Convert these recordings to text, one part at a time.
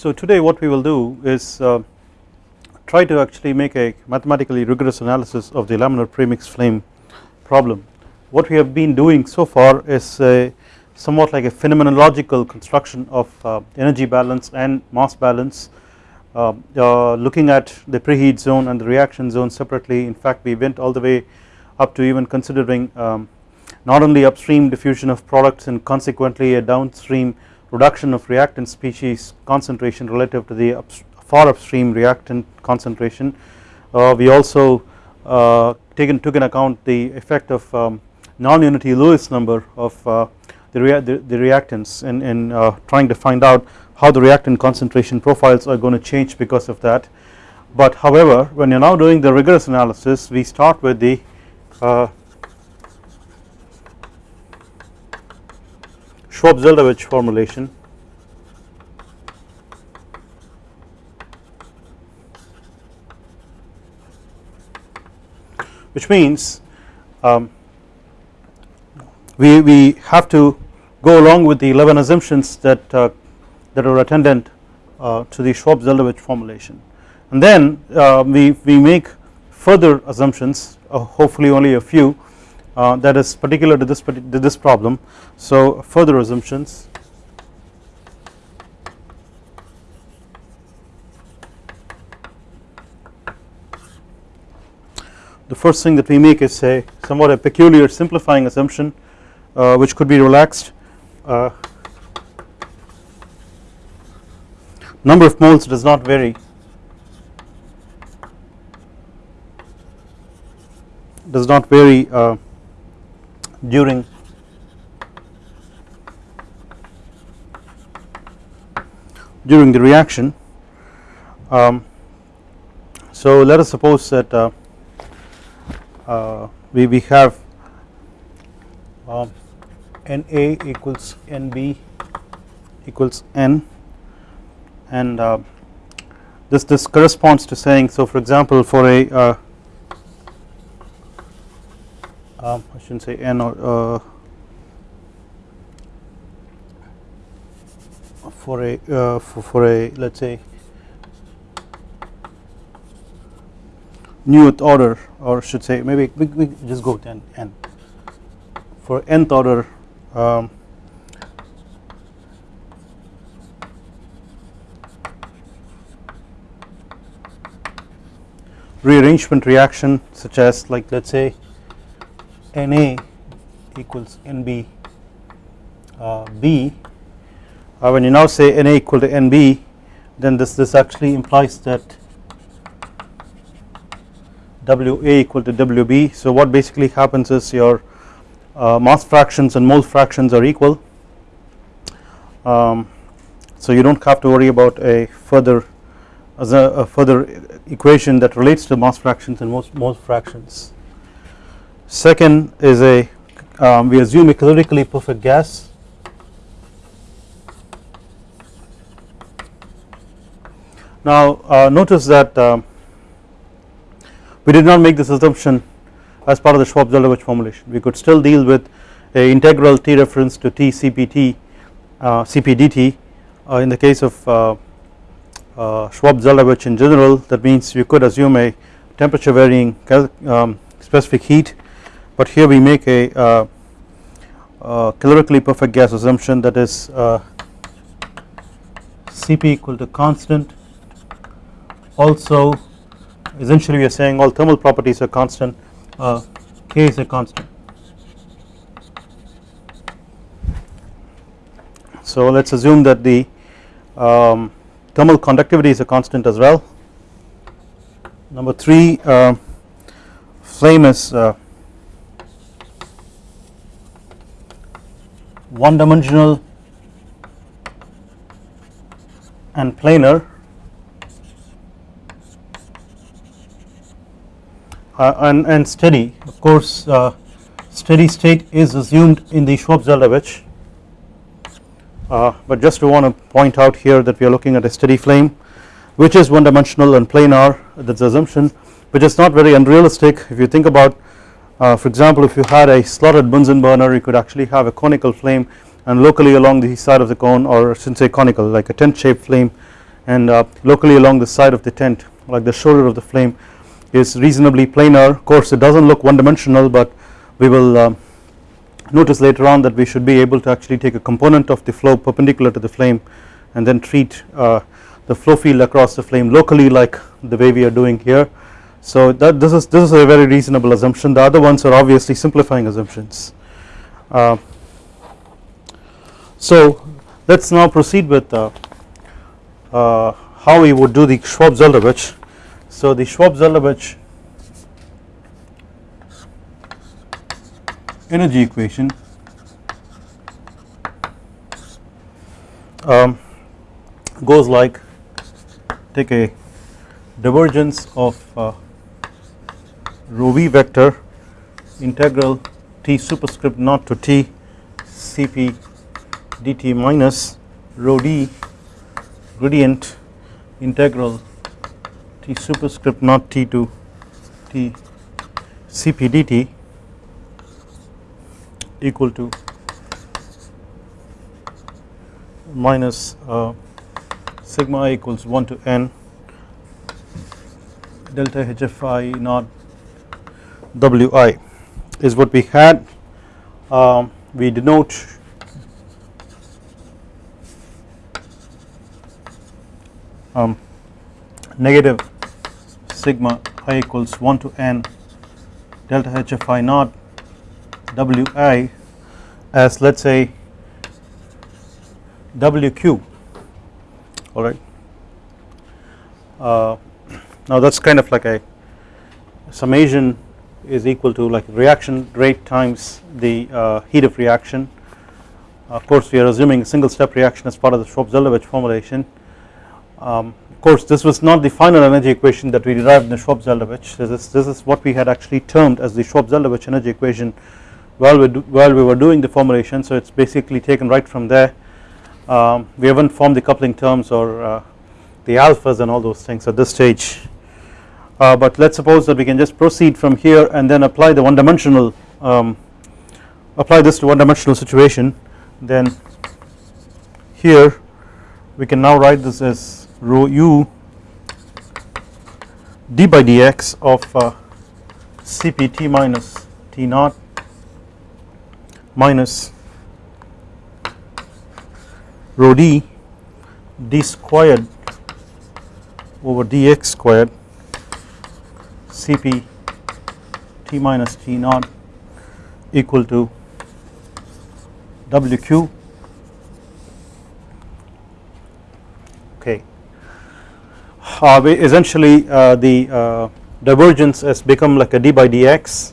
So today what we will do is uh, try to actually make a mathematically rigorous analysis of the laminar premix flame problem. What we have been doing so far is a somewhat like a phenomenological construction of uh, energy balance and mass balance uh, uh, looking at the preheat zone and the reaction zone separately in fact we went all the way up to even considering um, not only upstream diffusion of products and consequently a downstream reduction of reactant species concentration relative to the far upstream reactant concentration. Uh, we also uh, taken took in account the effect of um, non-unity Lewis number of uh, the, rea the, the, reactants in, in uh, trying to find out how the reactant concentration profiles are going to change because of that. But however when you are now doing the rigorous analysis we start with the Schwab-Zeldovich formulation. Which means um, we, we have to go along with the 11 assumptions that uh, that are attendant uh, to the Schwab-Zeldovich formulation. And then uh, we, we make further assumptions uh, hopefully only a few uh, that is particular to this, to this problem. So further assumptions. The first thing that we make is a somewhat a peculiar simplifying assumption uh, which could be relaxed. Uh, number of moles does not vary. Does not vary uh, during during the reaction. Um, so let us suppose that uh, uh, we, we have um, Na equals Nb equals N and uh, this this corresponds to saying so for example for a uh, um, I shouldn't say n or uh, for a uh, for, for a let us say nth order or should say maybe we, we just go to n, n. For nth order um, rearrangement reaction such as like let us say Na equals Nb uh, B uh, when you now say Na equal to Nb then this this actually implies that Wa equal to Wb so what basically happens is your uh, mass fractions and mole fractions are equal. Um, so you do not have to worry about a further a, a, further equation that relates to mass fractions and mole fractions Second is a um, we assume a calorically perfect gas. Now uh, notice that uh, we did not make this assumption as part of the Schwab-Zeldovich formulation. We could still deal with a integral T reference to T CPT uh, CPDT uh, in the case of uh, uh, Schwab-Zeldovich in general. That means we could assume a temperature varying um, specific heat but here we make a uh, uh, calorically perfect gas assumption that is uh, Cp equal to constant. Also essentially we are saying all thermal properties are constant uh, K is a constant. So let us assume that the um, thermal conductivity is a constant as well. Number 3 uh, flame is uh, one dimensional and planar uh, and, and steady. Of course uh, steady state is assumed in the Schwab-Zeldovich uh, but just to want to point out here that we are looking at a steady flame which is one dimensional and planar that is assumption which is not very unrealistic. If you think about uh, for example if you had a slotted Bunsen burner you could actually have a conical flame and locally along the side of the cone or shouldn't say conical like a tent shaped flame and uh, locally along the side of the tent like the shoulder of the flame is reasonably planar. Of course it does not look one dimensional but we will uh, notice later on that we should be able to actually take a component of the flow perpendicular to the flame and then treat uh, the flow field across the flame locally like the way we are doing here so that this is this is a very reasonable assumption. The other ones are obviously simplifying assumptions. Uh, so let us now proceed with uh, uh, how we would do the Schwab-Zeldovich. So the Schwab-Zeldovich energy equation um, goes like take a divergence of uh, rho v vector integral t superscript naught to t cp dt minus rho d gradient integral t superscript naught t to t cp dt equal to minus uh, sigma i equals 1 to n delta hfi naught wi is what we had um, we denote um, negative sigma i equals 1 to n delta hfi naught wi as let us say wq alright. Uh, now that is kind of like a summation is equal to like reaction rate times the uh, heat of reaction. Of course we are assuming a single step reaction as part of the Schwab-Zeldovich formulation. Um, of course this was not the final energy equation that we derived in the Schwab-Zeldovich. This is, this is what we had actually termed as the Schwab-Zeldovich energy equation while we, do, while we were doing the formulation. So it is basically taken right from there. Um, we haven't formed the coupling terms or uh, the alphas and all those things at this stage uh, but let us suppose that we can just proceed from here and then apply the one dimensional um, apply this to one dimensional situation. Then here we can now write this as rho u d by dx of uh, cpt minus t naught minus rho d d squared over dx squared Cp T minus T naught equal to Wq okay. Uh, essentially uh, the uh, divergence has become like a d by dx.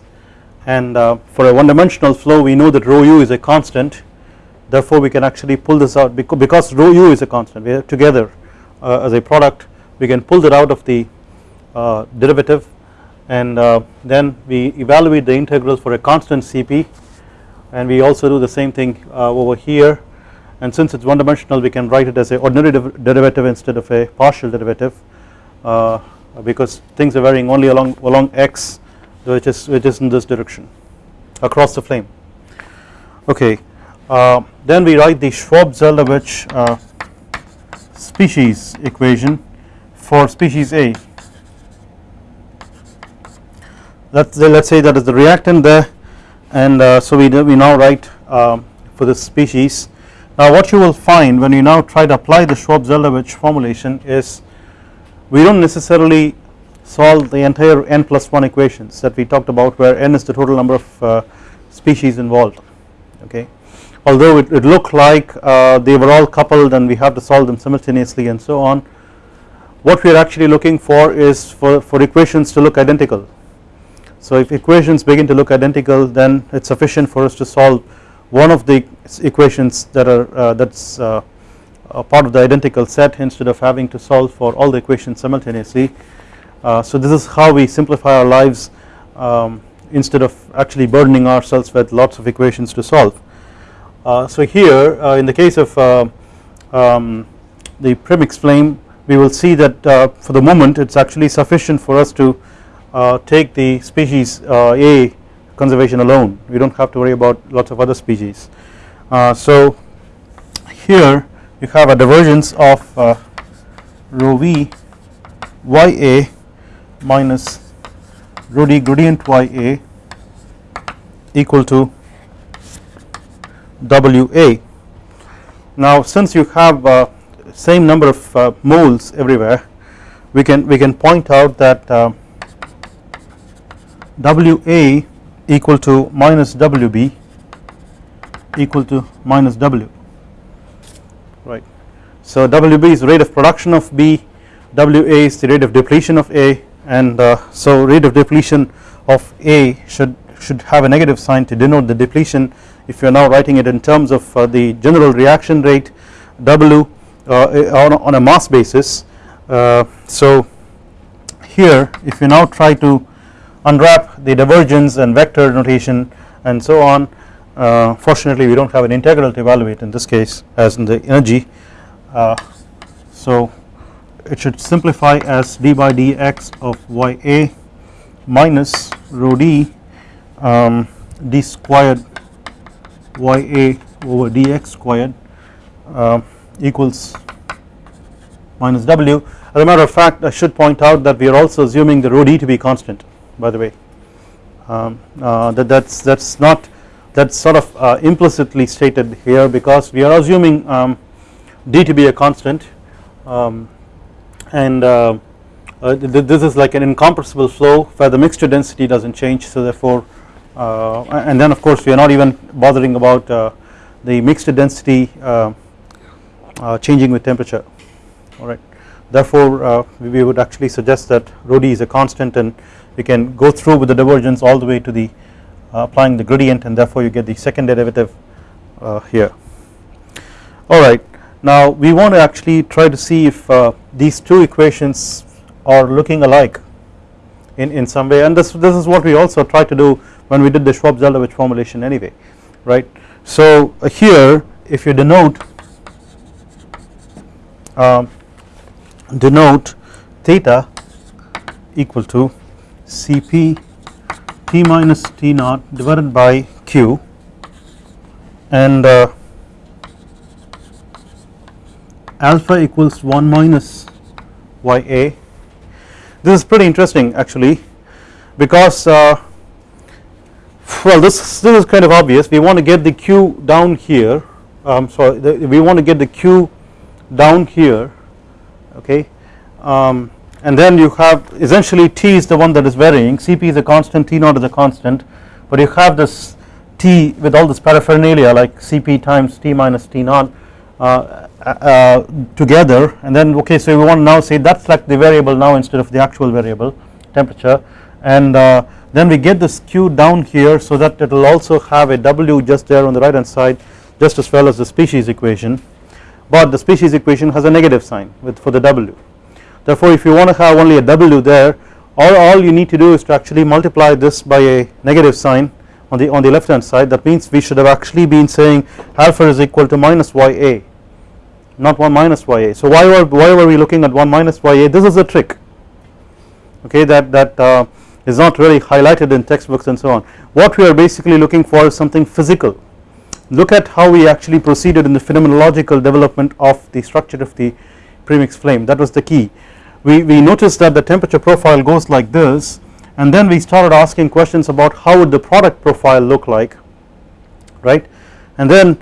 And uh, for a one dimensional flow we know that rho u is a constant. Therefore we can actually pull this out because, rho u is a constant we are together uh, as a product we can pull that out of the uh, derivative and uh, then we evaluate the integrals for a constant Cp and we also do the same thing uh, over here. And since it is one dimensional we can write it as a ordinary derivative instead of a partial derivative uh, because things are varying only along along x which is which is in this direction across the flame. Okay uh, then we write the Schwab-Zeldovich uh, species equation for species A let us let us say that is the reactant there and uh, so we, we now write um, for this species. Now what you will find when you now try to apply the Schwab-Zeldovich formulation is we do not necessarily solve the entire n plus 1 equations that we talked about where n is the total number of uh, species involved okay although it, it looked like uh, they were all coupled and we have to solve them simultaneously and so on what we are actually looking for is for, for equations to look identical so if equations begin to look identical then it is sufficient for us to solve one of the equations that are uh, that is uh, part of the identical set instead of having to solve for all the equations simultaneously. Uh, so this is how we simplify our lives um, instead of actually burdening ourselves with lots of equations to solve. Uh, so here uh, in the case of uh, um, the premix flame we will see that for the moment it is actually sufficient for us to take the species uh, A conservation alone we do not have to worry about lots of other species. Uh, so here you have a divergence of rho v ya minus rho d gradient ya equal to wa. Now since you have uh, same number of uh, moles everywhere we can we can point out that uh, wa equal to minus wb equal to minus w right. So wb is rate of production of b wa is the rate of depletion of a and uh, so rate of depletion of a should should have a negative sign to denote the depletion if you are now writing it in terms of uh, the general reaction rate w uh, on, on, a mass basis uh, so here if you now try to unwrap the divergence and vector notation and so on. Uh, fortunately we do not have an integral to evaluate in this case as in the energy. Uh, so it should simplify as d by dx of ya minus rho d um, d squared ya over dx squared uh, equals minus w. As a matter of fact I should point out that we are also assuming the rho d to be constant by the way. Um, uh, that that's that's not that's sort of uh, implicitly stated here because we are assuming um, d to be a constant um, and uh, uh th this is like an incompressible flow where the mixture density does not change so therefore uh, and then of course we are not even bothering about uh, the mixture density changing with temperature. Alright therefore we would actually suggest that rho d is a constant and we can go through with the divergence all the way to the uh, applying the gradient and therefore you get the second derivative uh, here alright now we want to actually try to see if uh, these two equations are looking alike in, in some way and this, this is what we also tried to do when we did the Schwab-Zeldovich formulation anyway right. So uh, here if you denote um, denote theta equal to Cp T minus T naught divided by Q. And uh, alpha equals 1 minus Ya. This is pretty interesting actually because uh, well this, this is kind of obvious. We want to get the Q down here. Um, sorry the, we want to get the Q down here. Okay? Um, and then you have essentially T is the one that is varying. Cp is a constant T naught is a constant. But you have this T with all this paraphernalia like Cp times T minus T naught uh, uh, together. And then okay so we want to now say that is like the variable now instead of the actual variable temperature. And uh, then we get this Q down here so that it will also have a W just there on the right hand side just as well as the species equation. But the species equation has a negative sign with for the W. Therefore if you want to have only a W there all, all you need to do is to actually multiply this by a negative sign on the on the left hand side that means we should have actually been saying alpha is equal to minus Ya not 1 minus Ya. So why were, why were we looking at 1 minus Ya this is a trick okay that, that uh, is not really highlighted in textbooks and so on. What we are basically looking for is something physical look at how we actually proceeded in the phenomenological development of the structure of the premix flame that was the key. We, we noticed that the temperature profile goes like this and then we started asking questions about how would the product profile look like right? And then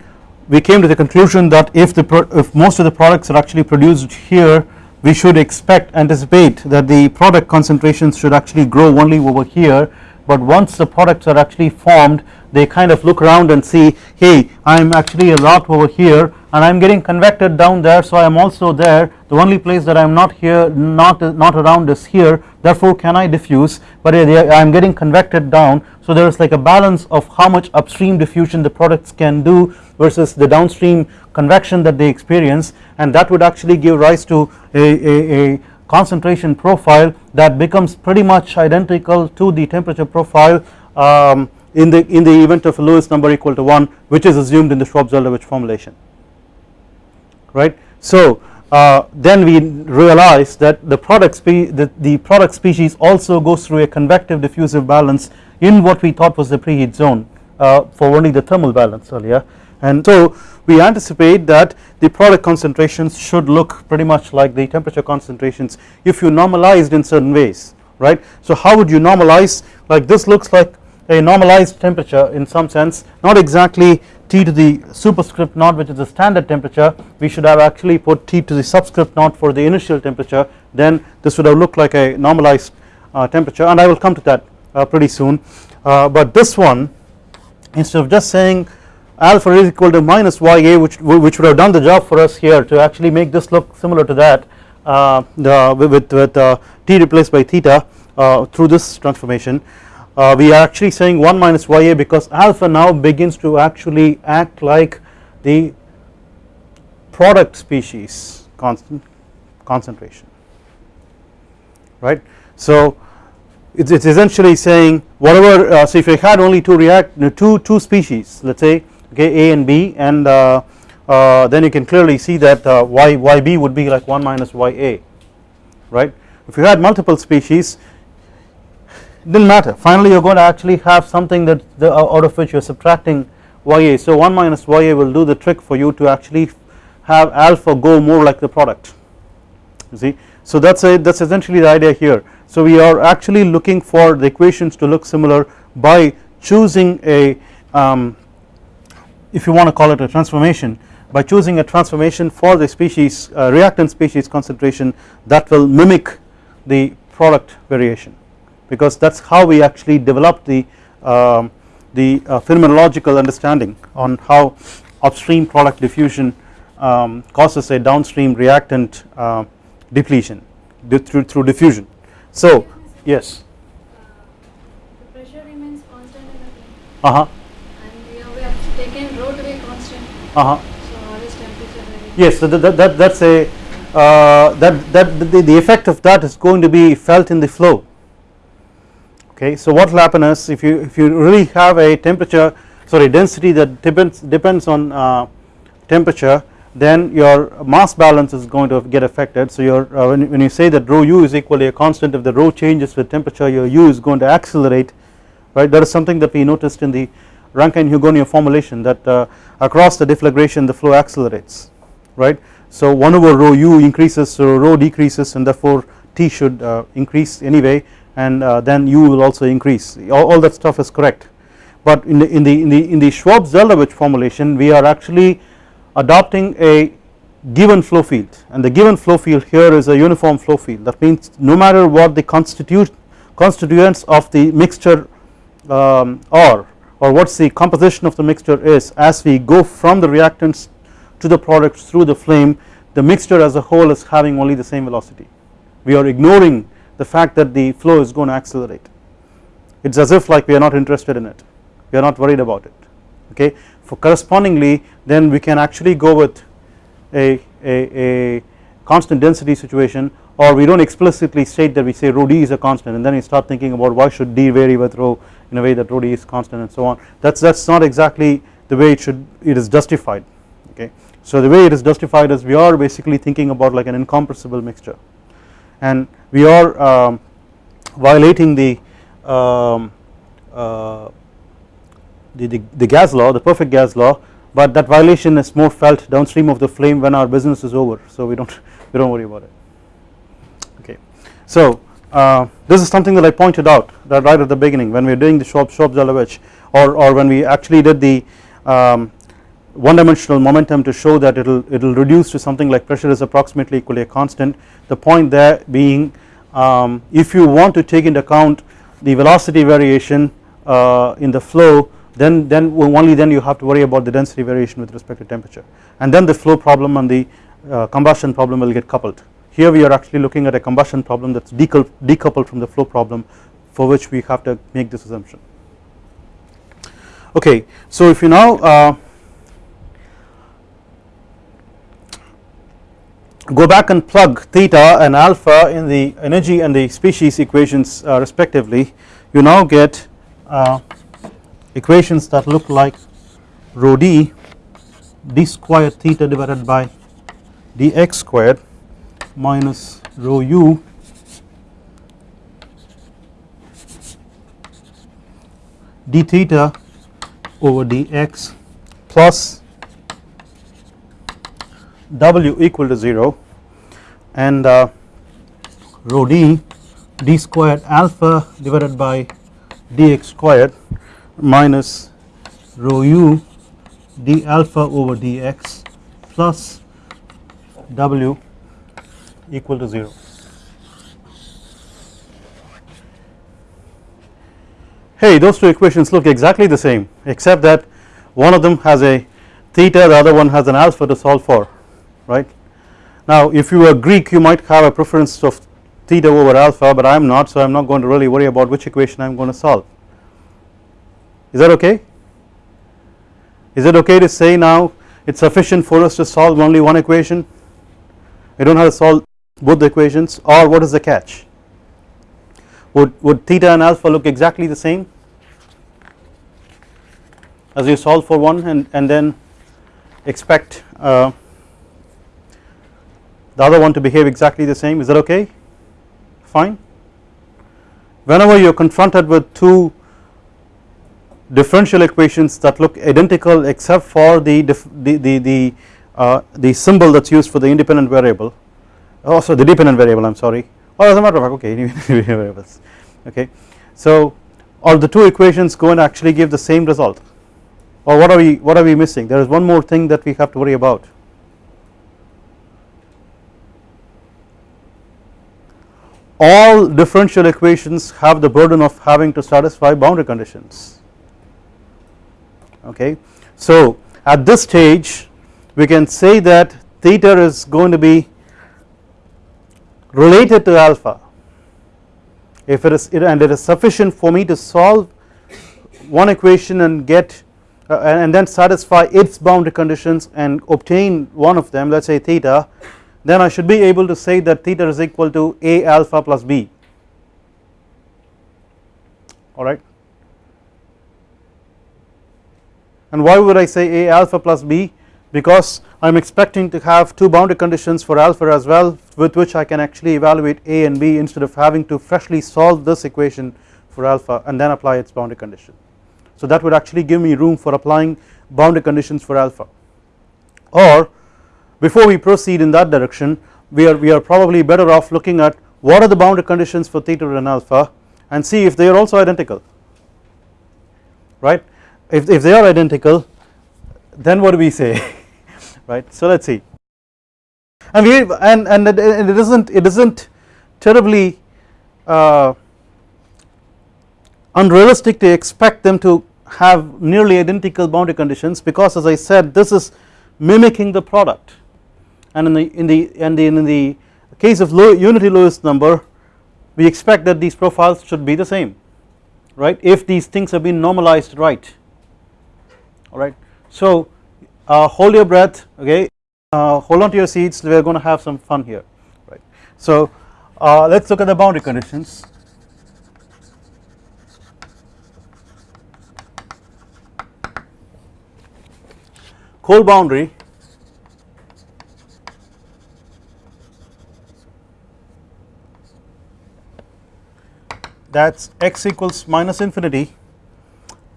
we came to the conclusion that if the if most of the products are actually produced here we should expect anticipate that the product concentrations should actually grow only over here but once the products are actually formed they kind of look around and see hey I am actually a lot over here and I am getting convected down there so I am also there. The only place that I am not here not not around is here. Therefore can I diffuse? But uh, I am getting convected down. So there is like a balance of how much upstream diffusion the products can do versus the downstream convection that they experience. And that would actually give rise to a, a, a concentration profile that becomes pretty much identical to the temperature profile um, in the in the event of Lewis number equal to 1 which is assumed in the Schwab-Zeldovich formulation right. So uh, then we realize that the product the, the product species also goes through a convective diffusive balance in what we thought was the preheat zone uh, for only the thermal balance earlier and so we anticipate that the product concentrations should look pretty much like the temperature concentrations if you normalized in certain ways right. So how would you normalize? Like this looks like a normalized temperature in some sense not exactly T to the superscript naught which is the standard temperature. We should have actually put T to the subscript naught for the initial temperature. Then this would have looked like a normalized uh, temperature and I will come to that uh, pretty soon. Uh, but this one instead of just saying alpha is equal to minus ya which, which would have done the job for us here to actually make this look similar to that uh, the, with, with uh, t replaced by theta uh, through this transformation uh, we are actually saying 1 minus ya because alpha now begins to actually act like the product species constant concentration right. So it's, it's essentially saying whatever uh, so if you had only two react two two species let us say okay A and B and uh, uh, then you can clearly see that uh, y yb would be like 1 minus ya right? If you had multiple species it didn't matter. Finally you are going to actually have something that the, out of which you are subtracting ya so 1 minus ya will do the trick for you to actually have alpha go more like the product. You see? So that's a that's essentially the idea here. So we are actually looking for the equations to look similar by choosing a um, if you want to call it a transformation by choosing a transformation for the species uh, reactant species concentration that will mimic the product variation because that is how we actually develop the um, the uh, phenomenological understanding on how upstream product diffusion um, causes a downstream reactant uh, depletion through, through diffusion. So yes. Uh, the pressure remains constant in the flame. Uh huh. And we have, we have taken rho to be constant. Uh huh. So how is temperature very Yes, so that, that, that that's a uh, that that the, the effect of that is going to be felt in the flow. Okay, so what will happen is if you if you really have a temperature sorry density that depends depends on uh, temperature then your mass balance is going to get affected so your uh, when, when you say that rho u is equally a constant if the rho changes with temperature your u is going to accelerate right that is something that we noticed in the Rankine Hugoniot formulation that uh, across the deflagration the flow accelerates right? So 1 over rho u increases so rho decreases and therefore T should uh, increase anyway and uh, then u will also increase. All, all, that stuff is correct. But in the in the in the in the Schwab-Zeldovich formulation we are actually adopting a given flow field. And the given flow field here is a uniform flow field. That means no matter what the constitute constituents of the mixture um, are or what is the composition of the mixture is as we go from the reactants to the products through the flame the mixture as a whole is having only the same velocity. We are ignoring the fact that the flow is going to accelerate. It is as if like we are not interested in it. We are not worried about it. Okay? For correspondingly then we can actually go with a, a, a constant density situation or we do not explicitly state that we say rho d is a constant and then we start thinking about why should d vary with rho in a way that rho d is constant and so on. That is that is not exactly the way it should it is justified okay. So the way it is justified is we are basically thinking about like an incompressible mixture. And we are um, violating the um, uh, the, the, the gas law the perfect gas law but that violation is more felt downstream of the flame when our business is over so we don't we don't worry about it so uh, this is something that I pointed out that right at the beginning when we were doing the Schwab Schwab-Zeldovich or, or when we actually did the um, one dimensional momentum to show that it will it will reduce to something like pressure is approximately equally a constant. The point there being um, if you want to take into account the velocity variation uh, in the flow then then only then you have to worry about the density variation with respect to temperature. And then the flow problem and the uh, combustion problem will get coupled here we are actually looking at a combustion problem that is decoupled from the flow problem for which we have to make this assumption. Okay so if you now uh, go back and plug theta and alpha in the energy and the species equations uh, respectively you now get uh, equations that look like rho d d squared theta divided by dx squared minus rho u d theta over dx plus W equal to 0 and uh, rho d d squared alpha divided by dx squared minus rho u d alpha over dx plus W equal to 0. Hey those two equations look exactly the same except that one of them has a theta the other one has an alpha to solve for right. Now if you were Greek you might have a preference of theta over alpha but I am not so I am not going to really worry about which equation I am going to solve is that okay is it okay to say now it is sufficient for us to solve only one equation we do not have to solve both the equations or what is the catch? Would, would theta and alpha look exactly the same? As you solve for one and, and then expect uh, the other one to behave exactly the same is that okay? Fine. Whenever you are confronted with two differential equations that look identical except for the the the, the, uh, the symbol that is used for the independent variable also oh, the dependent variable I am sorry or as a matter of fact okay variables. Okay so or the two equations go and actually give the same result? Or what are we what are we missing? There is one more thing that we have to worry about. All differential equations have the burden of having to satisfy boundary conditions. Okay so at this stage we can say that theta is going to be related to alpha if it is and it is sufficient for me to solve one equation and get uh, and then satisfy its boundary conditions and obtain one of them let us say theta then I should be able to say that theta is equal to a alpha plus b. Alright and why would I say a alpha plus b because I am expecting to have two boundary conditions for alpha as well with which I can actually evaluate a and b instead of having to freshly solve this equation for alpha and then apply its boundary condition. So that would actually give me room for applying boundary conditions for alpha. Or before we proceed in that direction we are we are probably better off looking at what are the boundary conditions for theta and alpha and see if they are also identical. Right? If, if they are identical then what do we say right? So let us see. And we and and it, it isn't it isn't terribly uh, unrealistic to expect them to have nearly identical boundary conditions because as I said this is mimicking the product. And in the in the and in the case of low unity Lewis number we expect that these profiles should be the same right? If these things have been normalized right. Alright so uh, hold your breath okay? Uh, hold on to your seats. We are going to have some fun here right? So uh, let us look at the boundary conditions. Cold boundary. That is x equals minus infinity.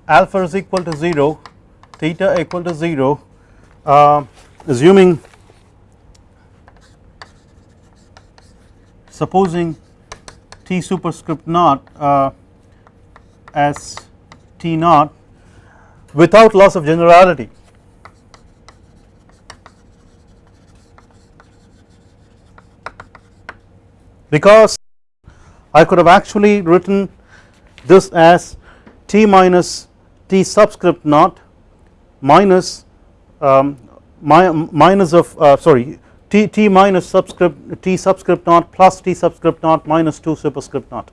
Alpha is equal to 0 theta equal to 0 uh, assuming supposing t superscript naught uh, as t naught without loss of generality. Because I could have actually written this as t minus t subscript naught minus um, my, minus of uh, sorry t, t minus subscript t subscript naught plus t subscript naught minus 2 superscript naught.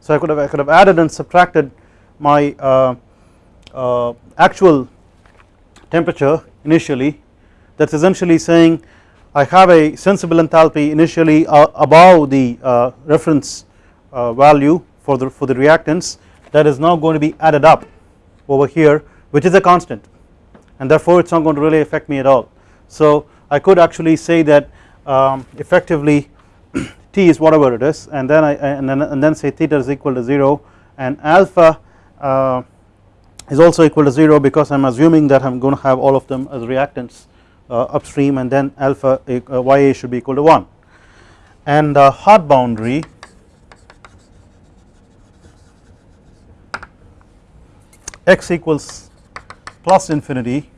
So I could have I could have added and subtracted my uh, uh, actual temperature initially that is essentially saying I have a sensible enthalpy initially uh, above the uh, reference uh, value for the for the reactants that is now going to be added up over here which is a constant and therefore it is not going to really affect me at all. So I could actually say that um, effectively t is whatever it is and then I and then, and then say theta is equal to 0 and alpha uh, is also equal to 0 because I am assuming that I am going to have all of them as reactants uh, upstream and then alpha uh, ya should be equal to 1 and the hot boundary x equals plus infinity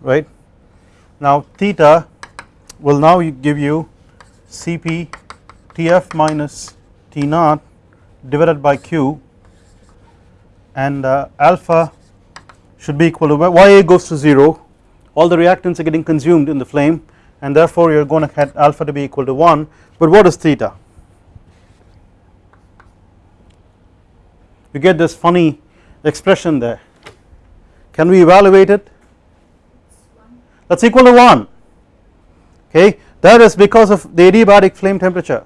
right? Now theta will now give you Cp Tf minus T naught divided by Q and uh, alpha should be equal to Ya goes to 0 all the reactants are getting consumed in the flame and therefore you are going to get alpha to be equal to 1 but what is theta? You get this funny expression there can we evaluate it? That is equal to 1 okay? That is because of the adiabatic flame temperature.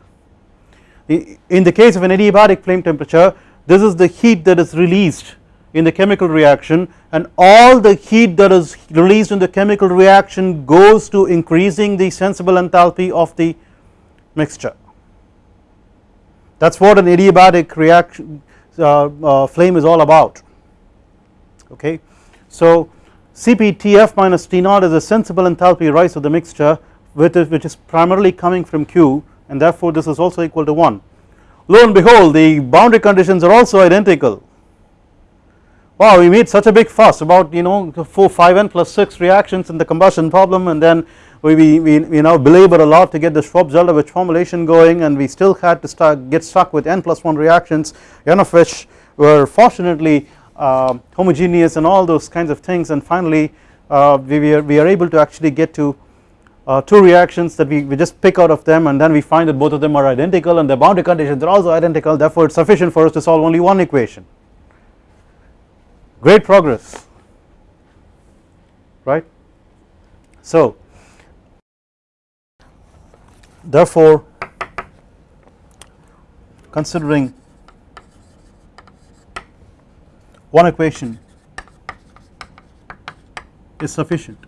In the case of an adiabatic flame temperature this is the heat that is released in the chemical reaction and all the heat that is released in the chemical reaction goes to increasing the sensible enthalpy of the mixture. That is what an adiabatic reaction uh, uh, flame is all about. Okay so CpTF minus T naught is a sensible enthalpy rise of the mixture which is primarily coming from Q and therefore this is also equal to 1. Lo and behold the boundary conditions are also identical. Wow we made such a big fuss about you know 4 5n plus 6 reactions in the combustion problem and then we, we, we, we now belabor a lot to get the Schwab-Zeldovich formulation going and we still had to start get stuck with n plus 1 reactions n of which were fortunately uh, homogeneous and all those kinds of things. And finally uh, we, are, we are able to actually get to uh, two reactions that we, we just pick out of them and then we find that both of them are identical and the boundary conditions are also identical. Therefore it is sufficient for us to solve only one equation. Great progress. Right. So therefore considering one equation is sufficient.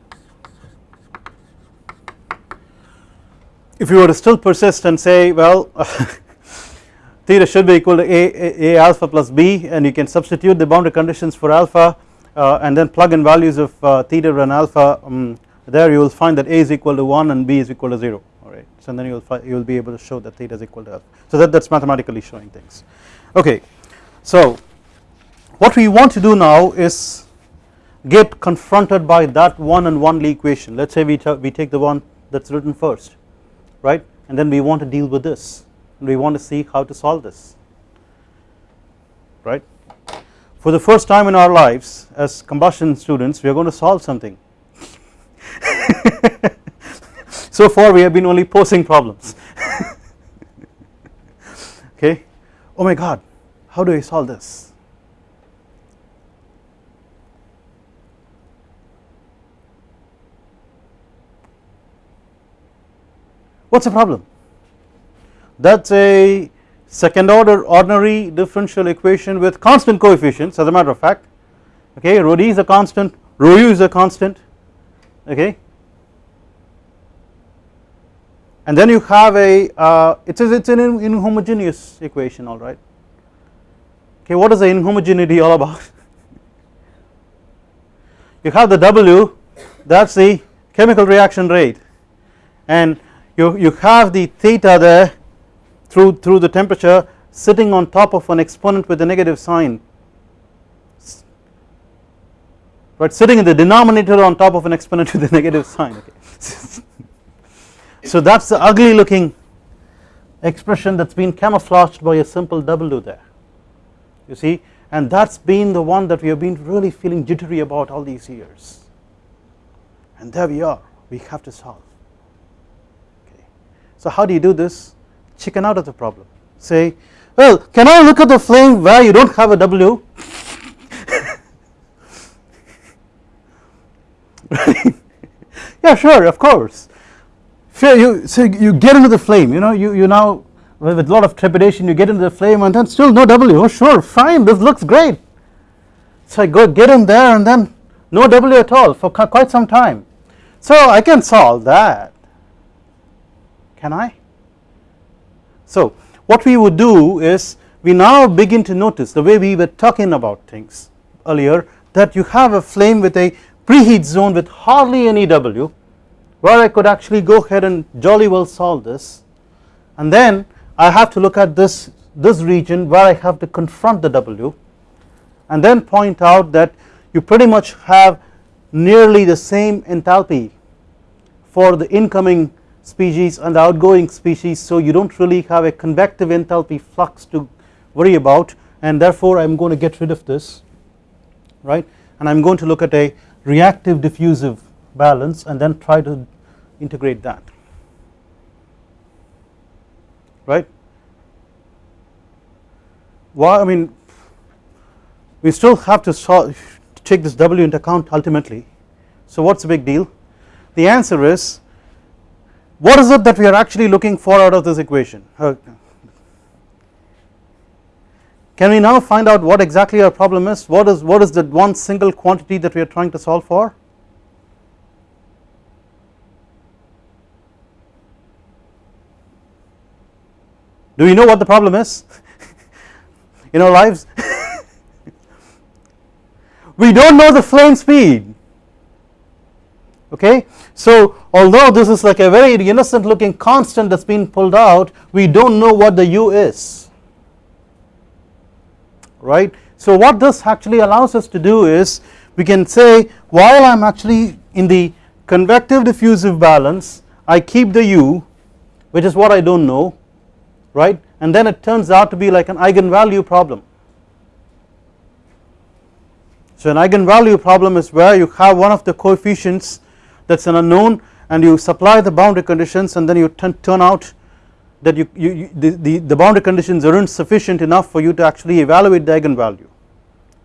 If you were to still persist and say well theta should be equal to a, a, a, alpha plus b and you can substitute the boundary conditions for alpha uh, and then plug in values of uh, theta and alpha um, there you will find that a is equal to 1 and b is equal to 0 alright so then you will you will be able to show that theta is equal to alpha. So that that is mathematically showing things. Okay. So what we want to do now is get confronted by that one and one equation. Let us say we, we take the one that is written first right? And then we want to deal with this. And we want to see how to solve this right? For the first time in our lives as combustion students we are going to solve something. So far we have been only posing problems. Okay? Oh my god how do I solve this what is the problem? That is a second order ordinary differential equation with constant coefficients as a matter of fact. Okay rho d is a constant rho u is a constant. Okay. And then you have a uh, it is it's an inhomogeneous equation all right. Okay what is the inhomogeneity all about? You have the w that is the chemical reaction rate. And you, you have the theta there through, through the temperature sitting on top of an exponent with a negative sign. But sitting in the denominator on top of an exponent with a negative sign okay. so that is the ugly looking expression that has been camouflaged by a simple W there you see and that has been the one that we have been really feeling jittery about all these years. And there we are we have to solve so how do you do this? Chicken out of the problem. Say, well, can I look at the flame where you don't have a W? yeah, sure, of course. You so you get into the flame. You know, you you now with a lot of trepidation you get into the flame and then still no W. Oh, sure, fine. This looks great. So I go get in there and then no W at all for quite some time. So I can solve that can I? So what we would do is we now begin to notice the way we were talking about things earlier that you have a flame with a preheat zone with hardly any W where I could actually go ahead and jolly well solve this and then I have to look at this this region where I have to confront the W and then point out that you pretty much have nearly the same enthalpy for the incoming species and the outgoing species so you do not really have a convective enthalpy flux to worry about and therefore I am going to get rid of this right? And I am going to look at a reactive diffusive balance and then try to integrate that right? Why I mean we still have to take this W into account ultimately. So what is the big deal? The answer is what is it that we are actually looking for out of this equation? Can we now find out what exactly our problem is? What is what is the one single quantity that we are trying to solve for? Do we know what the problem is? In our lives? We do not know the flame speed okay? So although this is like a very innocent looking constant that has been pulled out we do not know what the u is. Right? So what this actually allows us to do is we can say while I am actually in the convective diffusive balance I keep the u which is what I do not know right? And then it turns out to be like an eigenvalue problem. So an eigenvalue problem is where you have one of the coefficients that is an unknown and you supply the boundary conditions and then you turn out that you, you, you the, the, the, boundary conditions aren't sufficient enough for you to actually evaluate the eigenvalue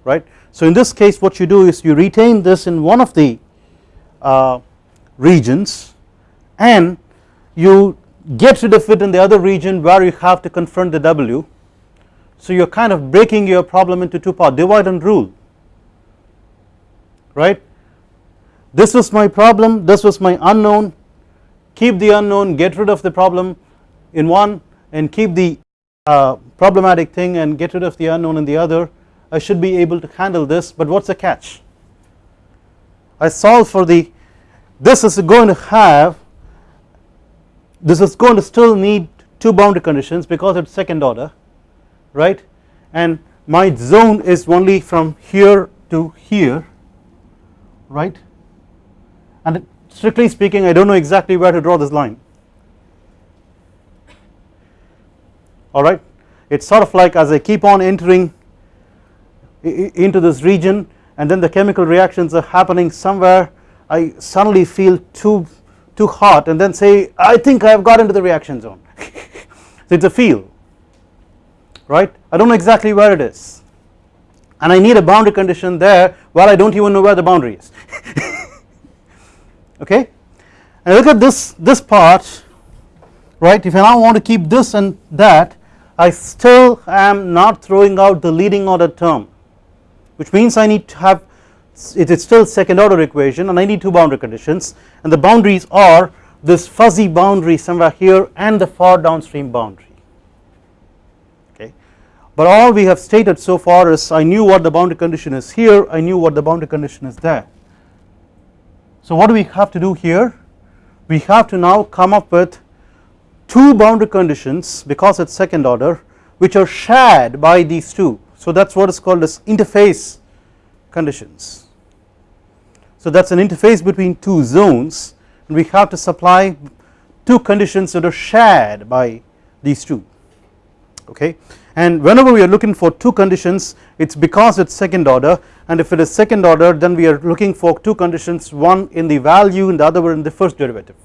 right. So in this case what you do is you retain this in one of the uh, regions and you get rid of it in the other region where you have to confront the W so you are kind of breaking your problem into two parts divide and rule right this was my problem. This was my unknown. Keep the unknown. Get rid of the problem in one and keep the uh, problematic thing and get rid of the unknown in the other. I should be able to handle this but what is the catch? I solve for the this is going to have this is going to still need two boundary conditions because it is second order right? And my zone is only from here to here right and strictly speaking I do not know exactly where to draw this line. Alright it is sort of like as I keep on entering into this region and then the chemical reactions are happening somewhere. I suddenly feel too too hot and then say I think I have got into the reaction zone. So it is a feel. Right? I do not know exactly where it is. And I need a boundary condition there while I do not even know where the boundary is okay? And look at this this part right? If I now want to keep this and that I still am not throwing out the leading order term which means I need to have it is still second order equation and I need two boundary conditions. And the boundaries are this fuzzy boundary somewhere here and the far downstream boundary okay? But all we have stated so far is I knew what the boundary condition is here I knew what the boundary condition is there so what do we have to do here? We have to now come up with two boundary conditions because it is second order which are shared by these two. So that is what is called as interface conditions. So that is an interface between two zones and we have to supply two conditions that are shared by these two. Okay and whenever we are looking for two conditions it is because it is second order. And if it is second order then we are looking for two conditions one in the value and the other one in the first derivative.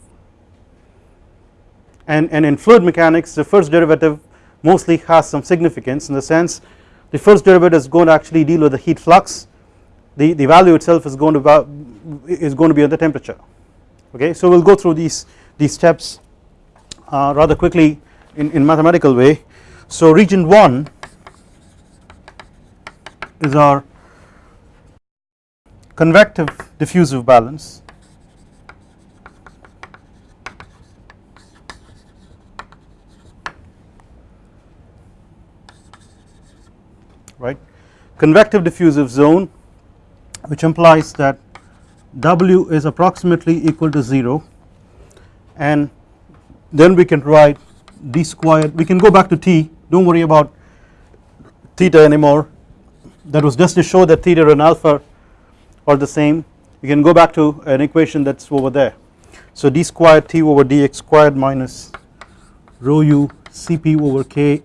And, and in fluid mechanics the first derivative mostly has some significance in the sense the first derivative is going to actually deal with the heat flux. The, the value itself is going to is going to be at the temperature. Okay so we will go through these these steps uh, rather quickly in, in mathematical way so region 1 is our convective diffusive balance. Right? Convective diffusive zone which implies that W is approximately equal to 0 and then we can write d squared. We can go back to t do not worry about theta anymore that was just to show that theta and alpha are the same you can go back to an equation that is over there. So d squared t over dx squared minus rho u cp over k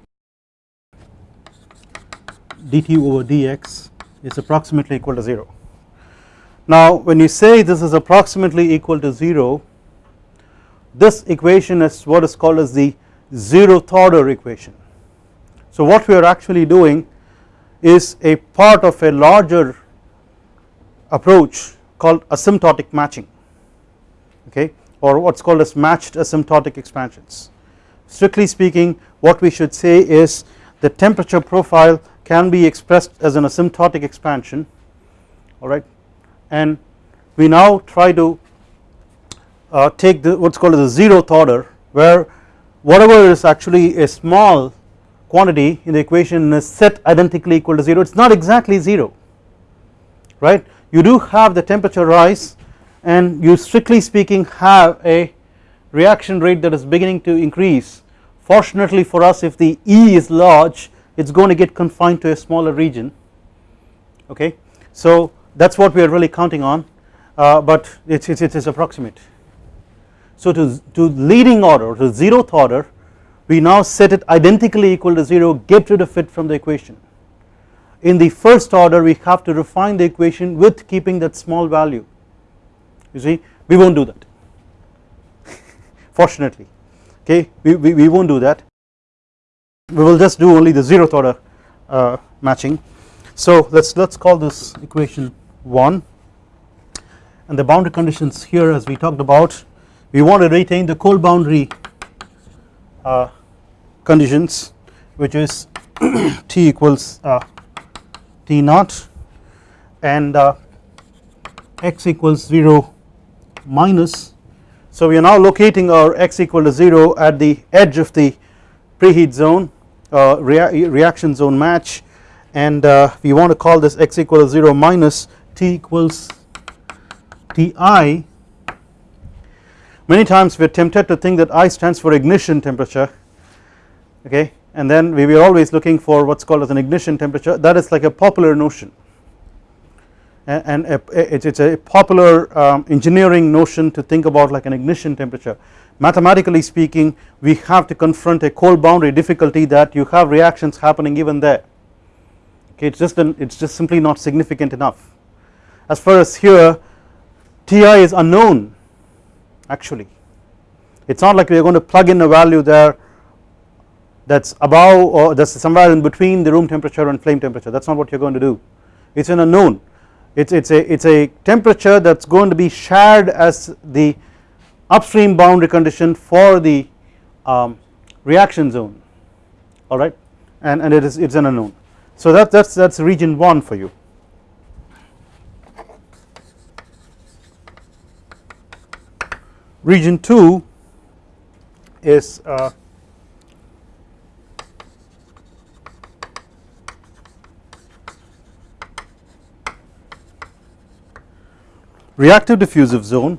dt over dx is approximately equal to 0. Now when you say this is approximately equal to 0 this equation is what is called as the zeroth order equation. So what we are actually doing is a part of a larger approach called asymptotic matching okay or what is called as matched asymptotic expansions. Strictly speaking what we should say is the temperature profile can be expressed as an asymptotic expansion alright and we now try to uh, take the what is called as the zeroth order where whatever is actually a small quantity in the equation is set identically equal to 0 it is not exactly 0 right? You do have the temperature rise and you strictly speaking have a reaction rate that is beginning to increase. Fortunately for us if the E is large it is going to get confined to a smaller region okay? So that is what we are really counting on uh, but it is approximate. So to, to leading order to zeroth order we now set it identically equal to 0 get rid of it from the equation. In the first order we have to refine the equation with keeping that small value. You see we will not do that. Fortunately. Okay we, we, we will not do that. We will just do only the zeroth order uh, matching. So let us let us call this equation 1 and the boundary conditions here as we talked about we want to retain the cold boundary uh, conditions which is t equals uh, t naught and uh, x equals 0 minus. So we are now locating our x equal to 0 at the edge of the preheat zone uh, rea reaction zone match. And uh, we want to call this x equal to 0 minus t equals Ti many times we are tempted to think that I stands for ignition temperature okay? And then we were always looking for what is called as an ignition temperature. That is like a popular notion. And, it is a popular um, engineering notion to think about like an ignition temperature. Mathematically speaking we have to confront a cold boundary difficulty that you have reactions happening even there. Okay it's just an, it's just simply not significant enough. As far as here Ti is unknown actually. It's not like we are going to plug in a value there that's above or that's somewhere in between the room temperature and flame temperature. That's not what you're going to do. It's an unknown. It's it's a it's a temperature that's going to be shared as the upstream boundary condition for the um, reaction zone. Alright and, and it is it's an unknown. So that that's that's region 1 for you. Region 2 is uh, reactive diffusive zone.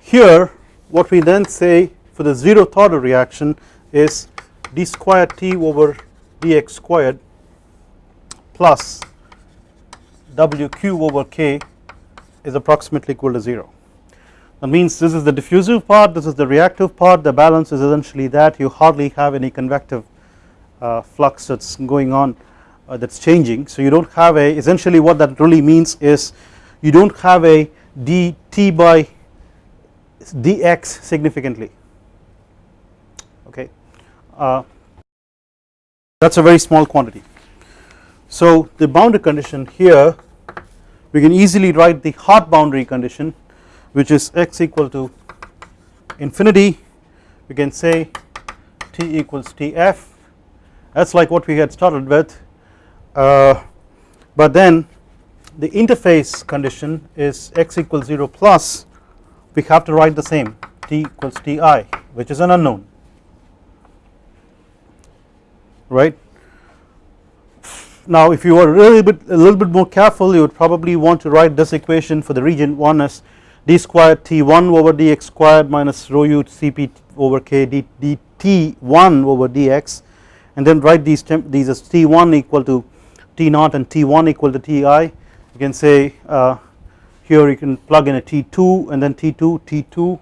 Here what we then say for the zeroth order reaction is d squared t over dx squared plus wq over k is approximately equal to 0 that means this is the diffusive part this is the reactive part the balance is essentially that. You hardly have any convective uh, flux that is going on uh, that is changing. So you do not have a essentially what that really means is you do not have a dt by dx significantly. Okay? Uh, that is a very small quantity. So the boundary condition here we can easily write the hot boundary condition which is x equal to infinity we can say t equals tf. That is like what we had started with. Uh, but then the interface condition is x equals 0 plus we have to write the same t equals ti which is an unknown. Right. Now if you were really bit a little bit more careful you would probably want to write this equation for the region 1 as d squared t1 over dx squared minus rho u cp over k d, dt1 over dx and then write these these as t1 equal to t naught and t1 equal to ti you can say uh, here you can plug in a t2 and then t2 t2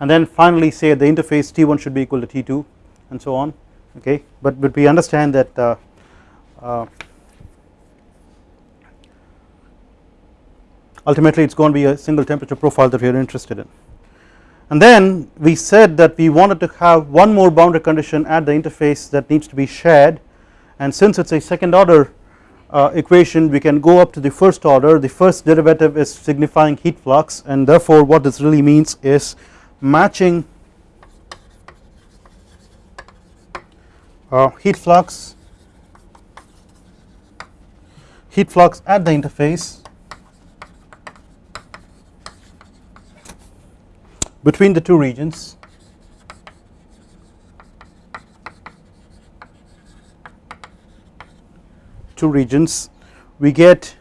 and then finally say at the interface t1 should be equal to t2 and so on. Okay? But but we understand that uh, uh, ultimately it is going to be a single temperature profile that we are interested in. And then we said that we wanted to have one more boundary condition at the interface that needs to be shared. And since it is a second order uh, equation we can go up to the first order. The first derivative is signifying heat flux. And therefore what this really means is matching uh, heat flux heat flux at the interface between the two regions. Two regions. We get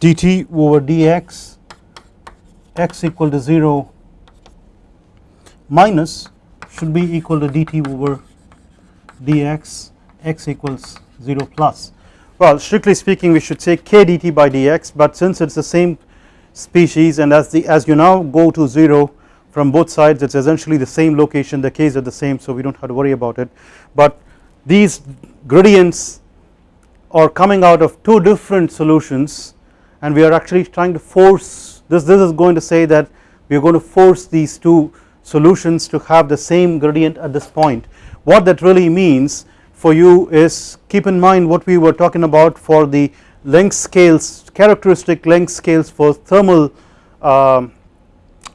dt over dx x equal to 0 minus should be equal to dt over dx x equals 0 plus. Well strictly speaking we should say k dt by dx but since it is the same species and as the as you now go to 0 from both sides it is essentially the same location the k's are the same so we do not have to worry about it. But these gradients are coming out of two different solutions and we are actually trying to force this this is going to say that we are going to force these two solutions to have the same gradient at this point. What that really means for you is keep in mind what we were talking about for the length scales characteristic length scales for thermal um,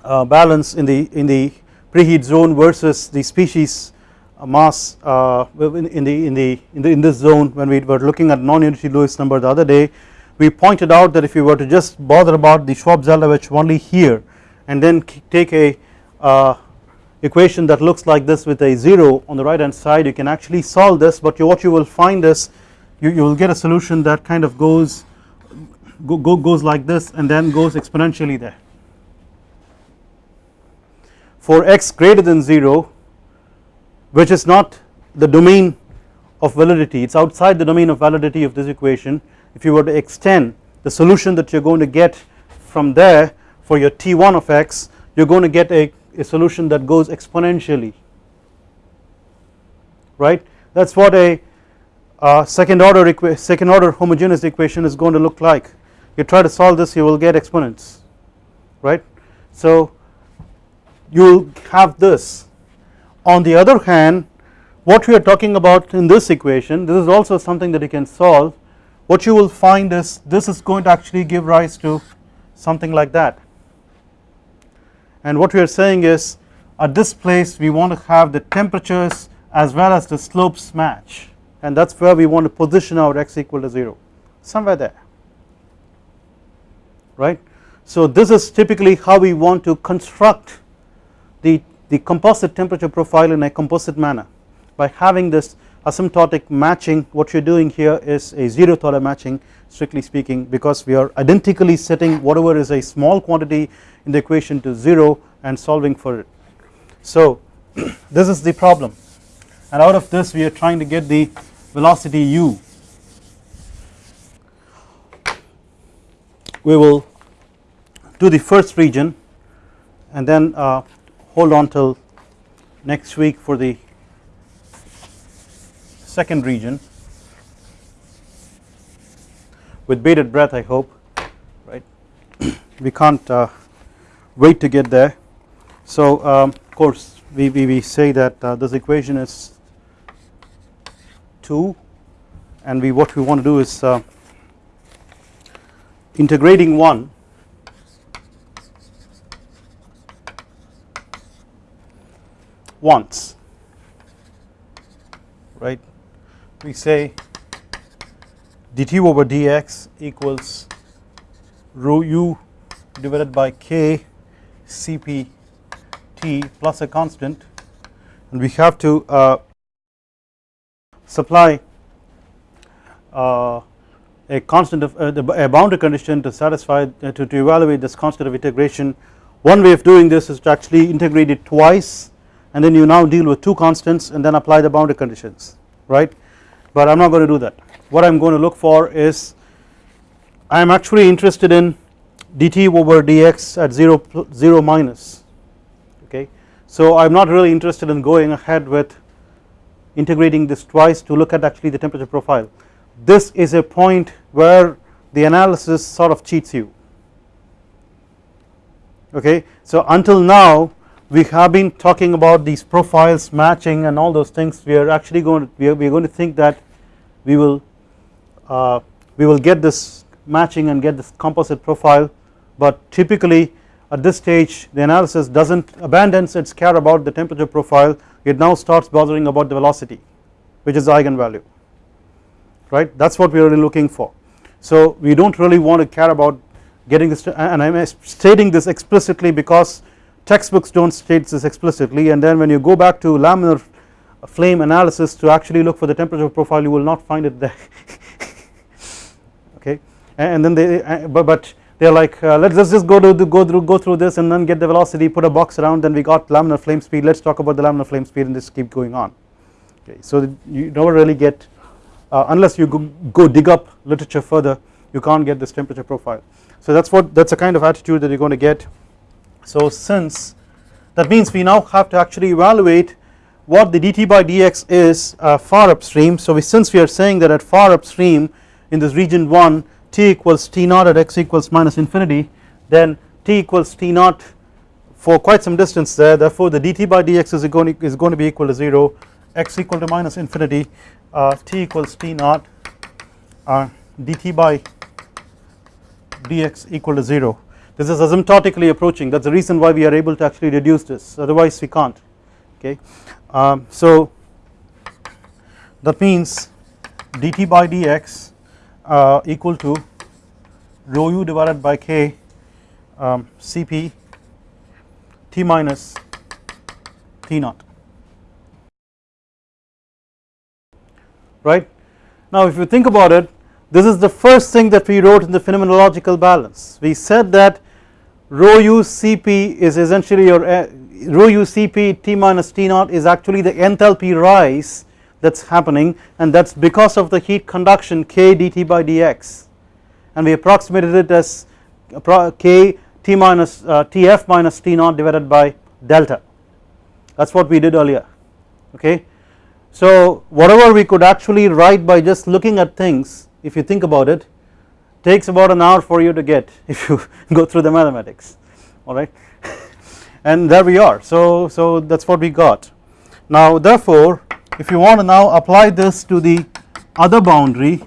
uh, balance in the in the preheat zone versus the species uh, mass uh, in, in, the in the in the in this zone when we were looking at non-unity Lewis number the other day we pointed out that if you were to just bother about the Schwab-Zeldovich only here and then take a uh, equation that looks like this with a 0 on the right hand side you can actually solve this but you, what you will find is you, you will get a solution that kind of goes go, go, goes like this and then goes exponentially there. For x greater than 0 which is not the domain of validity it is outside the domain of validity of this equation if you were to extend the solution that you are going to get from there for your t1 of x you are going to get a, a solution that goes exponentially right that is what a uh, second order second order homogeneous equation is going to look like. You try to solve this you will get exponents right? So you will have this. On the other hand what we are talking about in this equation this is also something that you can solve. What you will find is this is going to actually give rise to something like that. And what we are saying is at this place we want to have the temperatures as well as the slopes match and that is where we want to position our x equal to 0 somewhere there right. So this is typically how we want to construct the, the composite temperature profile in a composite manner by having this asymptotic matching what you are doing here is a zeroth order matching strictly speaking because we are identically setting whatever is a small quantity in the equation to 0 and solving for it. So this is the problem and out of this we are trying to get the velocity u. We will do the first region and then uh, hold on till next week for the second region. With bated breath I hope right? We can't uh, wait to get there. So um, of course we, we, we say that uh, this equation is 2 and we what we want to do is uh, integrating 1 once. Right? We say dt over dx equals rho u divided by k cp t plus a constant. And we have to uh, supply uh, a constant of uh, the, a boundary condition to satisfy uh, to, to evaluate this constant of integration. One way of doing this is to actually integrate it twice and then you now deal with two constants and then apply the boundary conditions right? But I am not going to do that. What I am going to look for is I am actually interested in dt over dx at 0, 0 minus okay? So I am not really interested in going ahead with integrating this twice to look at actually the temperature profile. This is a point where the analysis sort of cheats you. Okay? So until now we have been talking about these profiles matching and all those things. We are actually going to we are, we are going to think that we will uh, we will get this matching and get this composite profile. But typically at this stage the analysis does not abandons its care about the temperature profile it now starts bothering about the velocity which is the eigenvalue right? That is what we are really looking for. So we do not really want to care about getting this and I am stating this explicitly because textbooks do not state this explicitly and then when you go back to laminar flame analysis to actually look for the temperature profile you will not find it there. Okay? And then they but, but they are like uh, let us just go to the, go through go through this and then get the velocity put a box around then we got laminar flame speed. Let us talk about the laminar flame speed and just keep going on. Okay so you never really get uh, unless you go, go dig up literature further you can't get this temperature profile. So that's what that's a kind of attitude that you're going to get. So since that means we now have to actually evaluate what the dt by dx is uh, far upstream. So we since we are saying that at far upstream in this region 1 t equals t naught at x equals minus infinity then t equals t naught for quite some distance there. Therefore the dt by dx is going to, is going to be equal to 0 x equal to minus infinity uh, t equals t naught uh, dt by dx equal to 0 this is asymptotically approaching. That is the reason why we are able to actually reduce this. Otherwise we can't. Okay? Um, so that means dt by dx uh, equal to rho u divided by k um, cp t minus t naught. Right? Now if you think about it this is the first thing that we wrote in the phenomenological balance. We said that rho u cp is essentially your uh, rho u cp t minus t naught is actually the enthalpy rise that is happening and that is because of the heat conduction k dt by dx. And we approximated it as k t minus uh, tf minus t naught divided by delta. That is what we did earlier okay? So whatever we could actually write by just looking at things if you think about it takes about an hour for you to get if you go through the mathematics alright and there we are. So so that is what we got. Now therefore if you want to now apply this to the other boundary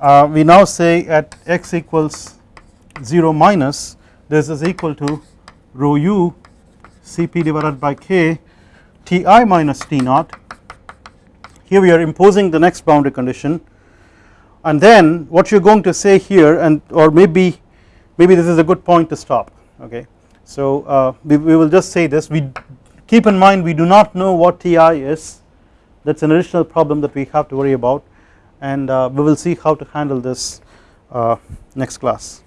uh, we now say at x equals 0 minus this is equal to rho u cp divided by k ti minus t naught. Here we are imposing the next boundary condition. And then what you are going to say here and or maybe maybe this is a good point to stop okay? So uh, we, we will just say this. We keep in mind we do not know what Ti is that is an additional problem that we have to worry about. And uh, we will see how to handle this uh, next class